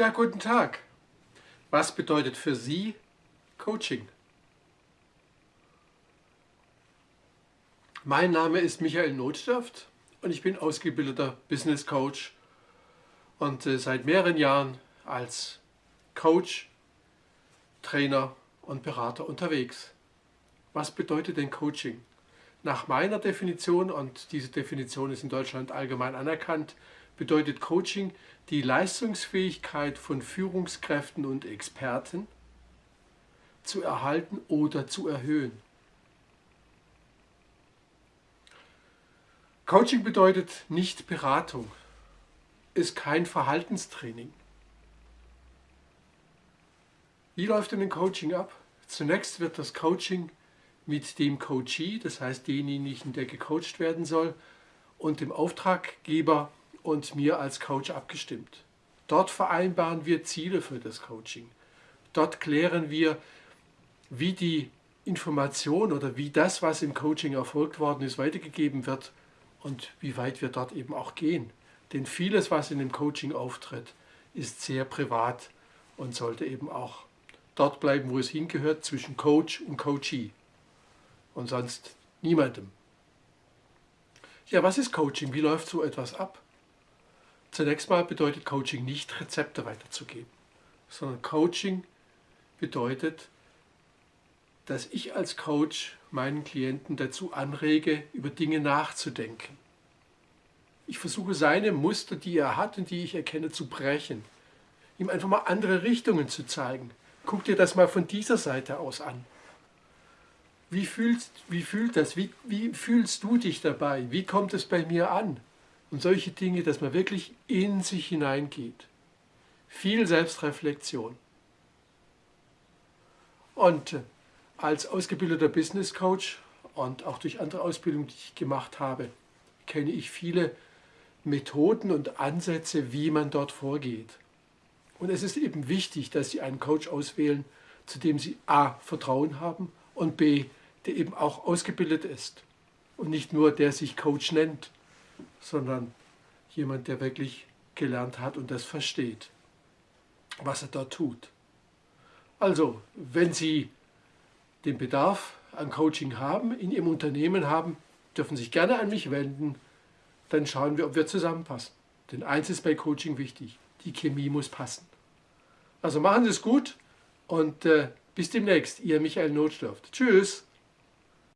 Ja, guten Tag. Was bedeutet für Sie Coaching? Mein Name ist Michael Notstaft und ich bin ausgebildeter Business Coach und äh, seit mehreren Jahren als Coach, Trainer und Berater unterwegs. Was bedeutet denn Coaching? Nach meiner Definition, und diese Definition ist in Deutschland allgemein anerkannt, bedeutet Coaching die Leistungsfähigkeit von Führungskräften und Experten zu erhalten oder zu erhöhen. Coaching bedeutet nicht Beratung, ist kein Verhaltenstraining. Wie läuft denn ein Coaching ab? Zunächst wird das Coaching mit dem Coachee, das heißt denjenigen, der gecoacht werden soll, und dem Auftraggeber und mir als Coach abgestimmt. Dort vereinbaren wir Ziele für das Coaching. Dort klären wir, wie die Information oder wie das, was im Coaching erfolgt worden ist, weitergegeben wird und wie weit wir dort eben auch gehen. Denn vieles, was in dem Coaching auftritt, ist sehr privat und sollte eben auch dort bleiben, wo es hingehört, zwischen Coach und Coachee und sonst niemandem. Ja, was ist Coaching? Wie läuft so etwas ab? Zunächst mal bedeutet Coaching nicht, Rezepte weiterzugeben, sondern Coaching bedeutet, dass ich als Coach meinen Klienten dazu anrege, über Dinge nachzudenken. Ich versuche seine Muster, die er hat und die ich erkenne, zu brechen. Ihm einfach mal andere Richtungen zu zeigen. Guck dir das mal von dieser Seite aus an. Wie, fühlst, wie fühlt das? Wie, wie fühlst du dich dabei? Wie kommt es bei mir an? Und solche Dinge, dass man wirklich in sich hineingeht. Viel Selbstreflexion. Und äh, als ausgebildeter Business Coach und auch durch andere Ausbildungen, die ich gemacht habe, kenne ich viele Methoden und Ansätze, wie man dort vorgeht. Und es ist eben wichtig, dass Sie einen Coach auswählen, zu dem Sie a. Vertrauen haben und b. der eben auch ausgebildet ist. Und nicht nur der sich Coach nennt sondern jemand, der wirklich gelernt hat und das versteht, was er da tut. Also, wenn Sie den Bedarf an Coaching haben, in Ihrem Unternehmen haben, dürfen Sie sich gerne an mich wenden, dann schauen wir, ob wir zusammenpassen. Denn eins ist bei Coaching wichtig, die Chemie muss passen. Also machen Sie es gut und äh, bis demnächst, Ihr Michael Notstoff. Tschüss!